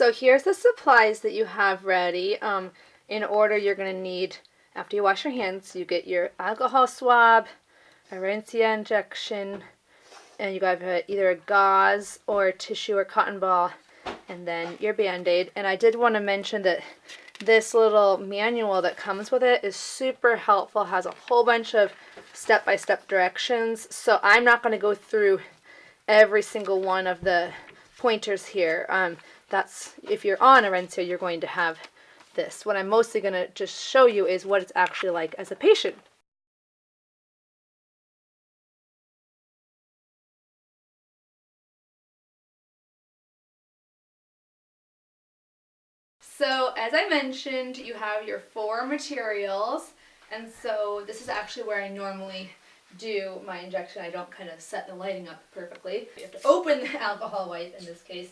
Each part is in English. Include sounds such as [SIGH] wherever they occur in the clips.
So here's the supplies that you have ready. Um, in order, you're going to need, after you wash your hands, you get your alcohol swab, a Orencia injection, and you got either a gauze or tissue or cotton ball, and then your band-aid. And I did want to mention that this little manual that comes with it is super helpful, has a whole bunch of step-by-step -step directions. So I'm not going to go through every single one of the pointers here. Um, that's, if you're on a Orencia, you're going to have this. What I'm mostly going to just show you is what it's actually like as a patient. So as I mentioned, you have your four materials. And so this is actually where I normally do my injection. I don't kind of set the lighting up perfectly. You have to open the [LAUGHS] alcohol wipe in this case,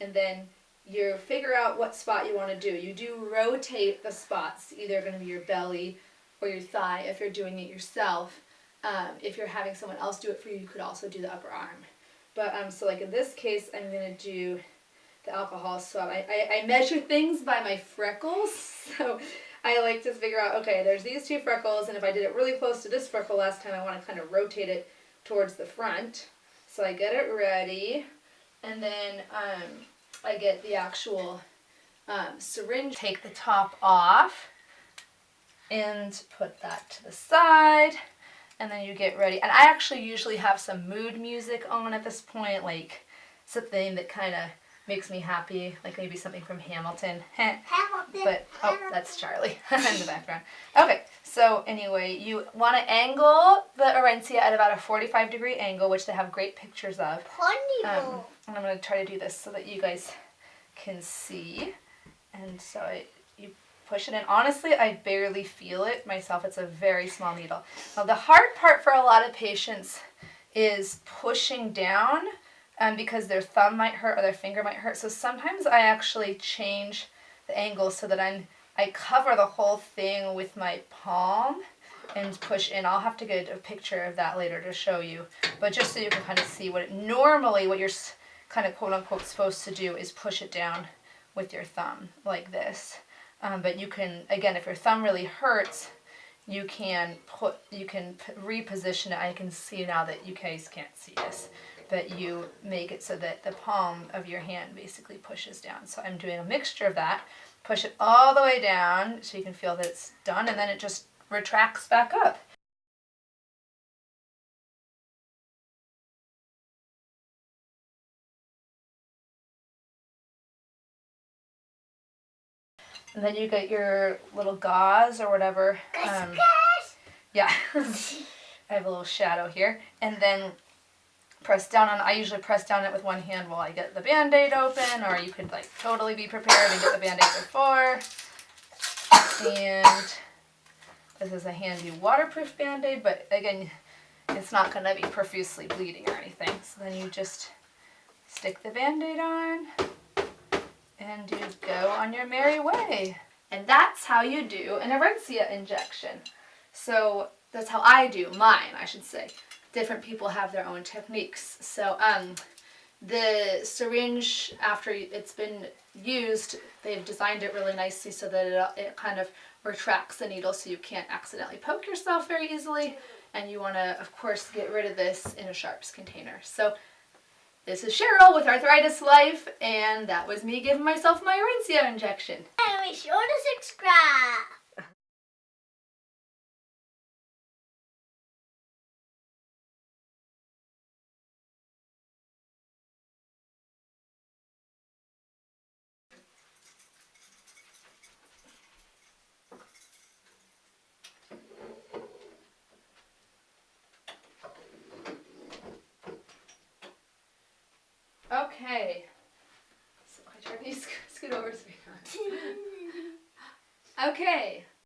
and then you figure out what spot you want to do. You do rotate the spots, either going to be your belly or your thigh if you're doing it yourself. Um, if you're having someone else do it for you, you could also do the upper arm. But um, so like in this case, I'm going to do the alcohol swab. I, I, I measure things by my freckles, [LAUGHS] so I like to figure out, okay, there's these two freckles, and if I did it really close to this freckle last time, I want to kind of rotate it towards the front. So I get it ready, and then um, I get the actual um, syringe, take the top off, and put that to the side, and then you get ready. And I actually usually have some mood music on at this point, like something that kind of makes me happy, like maybe something from Hamilton. [LAUGHS] Hamilton. But, oh, that's Charlie [LAUGHS] in the background. Okay, so anyway, you want to angle the Orencia at about a 45 degree angle, which they have great pictures of. Um, and I'm going to try to do this so that you guys can see. And so I, you push it in. Honestly, I barely feel it myself. It's a very small needle. Now the hard part for a lot of patients is pushing down um, because their thumb might hurt or their finger might hurt. So sometimes I actually change the angle so that I'm, I cover the whole thing with my palm and push in. I'll have to get a picture of that later to show you. But just so you can kind of see what it, normally what you're kind of quote unquote supposed to do is push it down with your thumb like this. Um, but you can, again, if your thumb really hurts, you can put, you can reposition it. I can see now that you guys can't see this but you make it so that the palm of your hand basically pushes down. So I'm doing a mixture of that. Push it all the way down so you can feel that it's done and then it just retracts back up. And then you get your little gauze or whatever. Um, yeah, [LAUGHS] I have a little shadow here. And then press down on, I usually press down it with one hand while I get the band-aid open, or you could like totally be prepared and get the band-aid before. And this is a handy waterproof band-aid, but again, it's not going to be profusely bleeding or anything. So then you just stick the band-aid on, and you go on your merry way. And that's how you do an Orencia injection. So that's how I do mine, I should say different people have their own techniques. So um, the syringe, after it's been used, they've designed it really nicely so that it, it kind of retracts the needle so you can't accidentally poke yourself very easily. And you want to, of course, get rid of this in a sharps container. So this is Cheryl with Arthritis Life, and that was me giving myself my Orencia injection. And be sure to subscribe. Okay. So I tried to [LAUGHS] scoot over so [LAUGHS] Okay.